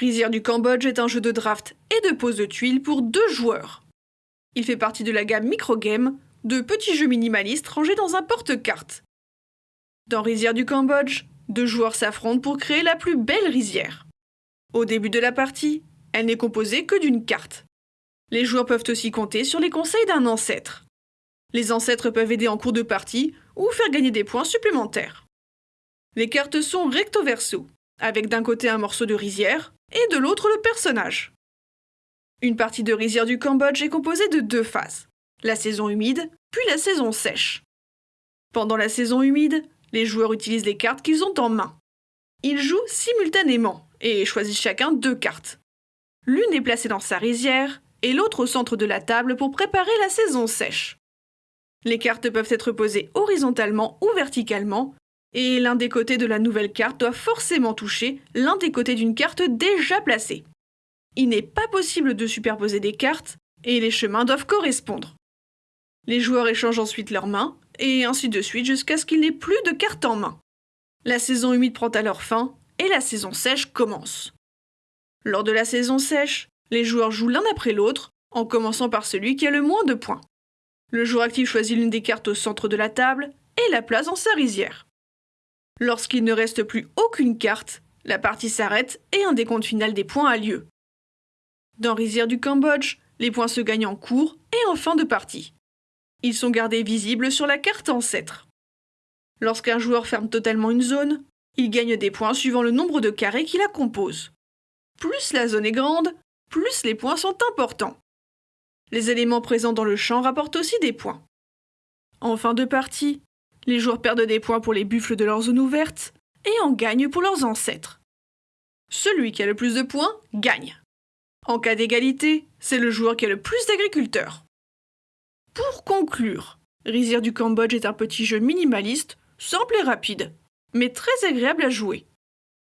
Rizière du Cambodge est un jeu de draft et de pose de tuiles pour deux joueurs. Il fait partie de la gamme microgame, de petits jeux minimalistes rangés dans un porte-cartes. Dans Rizière du Cambodge, deux joueurs s'affrontent pour créer la plus belle rizière. Au début de la partie, elle n'est composée que d'une carte. Les joueurs peuvent aussi compter sur les conseils d'un ancêtre. Les ancêtres peuvent aider en cours de partie ou faire gagner des points supplémentaires. Les cartes sont recto-verso, avec d'un côté un morceau de rizière et de l'autre le personnage. Une partie de rizière du Cambodge est composée de deux phases, la saison humide puis la saison sèche. Pendant la saison humide, les joueurs utilisent les cartes qu'ils ont en main. Ils jouent simultanément et choisissent chacun deux cartes. L'une est placée dans sa rizière et l'autre au centre de la table pour préparer la saison sèche. Les cartes peuvent être posées horizontalement ou verticalement, et l'un des côtés de la nouvelle carte doit forcément toucher l'un des côtés d'une carte déjà placée. Il n'est pas possible de superposer des cartes, et les chemins doivent correspondre. Les joueurs échangent ensuite leurs mains, et ainsi de suite jusqu'à ce qu'il n'ait plus de cartes en main. La saison humide prend alors fin, et la saison sèche commence. Lors de la saison sèche, les joueurs jouent l'un après l'autre, en commençant par celui qui a le moins de points. Le joueur actif choisit l'une des cartes au centre de la table et la place dans sa rizière. Lorsqu'il ne reste plus aucune carte, la partie s'arrête et un décompte final des points a lieu. Dans Rizière du Cambodge, les points se gagnent en cours et en fin de partie. Ils sont gardés visibles sur la carte ancêtre. Lorsqu'un joueur ferme totalement une zone, il gagne des points suivant le nombre de carrés qui la composent. Plus la zone est grande, plus les points sont importants. Les éléments présents dans le champ rapportent aussi des points. En fin de partie, les joueurs perdent des points pour les buffles de leur zone ouverte et en gagnent pour leurs ancêtres. Celui qui a le plus de points gagne. En cas d'égalité, c'est le joueur qui a le plus d'agriculteurs. Pour conclure, Rizière du Cambodge est un petit jeu minimaliste, simple et rapide, mais très agréable à jouer.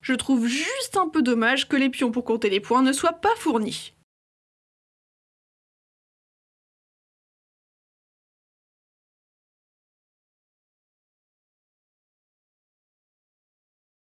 Je trouve juste un peu dommage que les pions pour compter les points ne soient pas fournis.